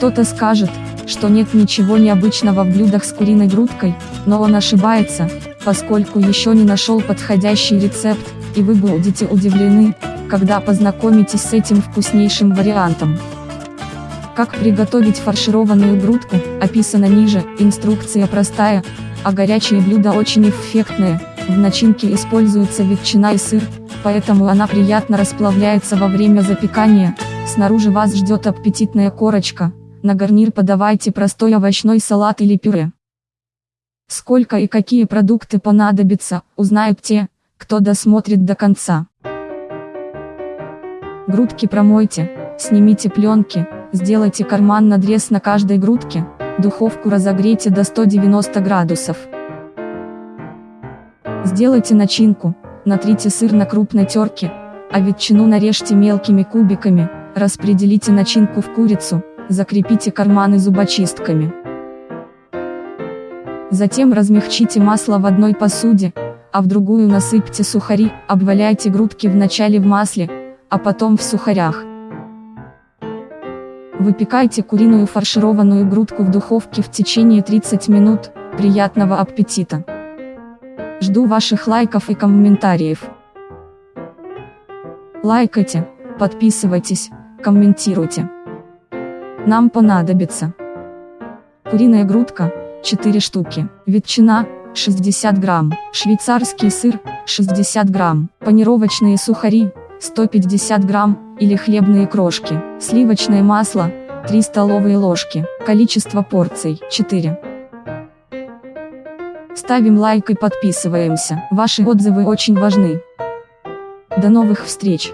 Кто-то скажет, что нет ничего необычного в блюдах с куриной грудкой, но он ошибается, поскольку еще не нашел подходящий рецепт, и вы будете удивлены, когда познакомитесь с этим вкуснейшим вариантом. Как приготовить фаршированную грудку, описано ниже, инструкция простая, а горячие блюда очень эффектные, в начинке используются ветчина и сыр, поэтому она приятно расплавляется во время запекания, снаружи вас ждет аппетитная корочка, на гарнир подавайте простой овощной салат или пюре. Сколько и какие продукты понадобятся, узнают те, кто досмотрит до конца. Грудки промойте, снимите пленки, сделайте карман надрез на каждой грудке, духовку разогрейте до 190 градусов. Сделайте начинку, натрите сыр на крупной терке, а ветчину нарежьте мелкими кубиками, распределите начинку в курицу, закрепите карманы зубочистками. Затем размягчите масло в одной посуде, а в другую насыпьте сухари, обваляйте грудки вначале в масле, а потом в сухарях. Выпекайте куриную фаршированную грудку в духовке в течение 30 минут, приятного аппетита! Жду ваших лайков и комментариев. Лайкайте, подписывайтесь, комментируйте. Нам понадобится куриная грудка, 4 штуки, ветчина, 60 грамм, швейцарский сыр, 60 грамм, панировочные сухари, 150 грамм, или хлебные крошки, сливочное масло, 3 столовые ложки, количество порций, 4. Ставим лайк и подписываемся, ваши отзывы очень важны. До новых встреч!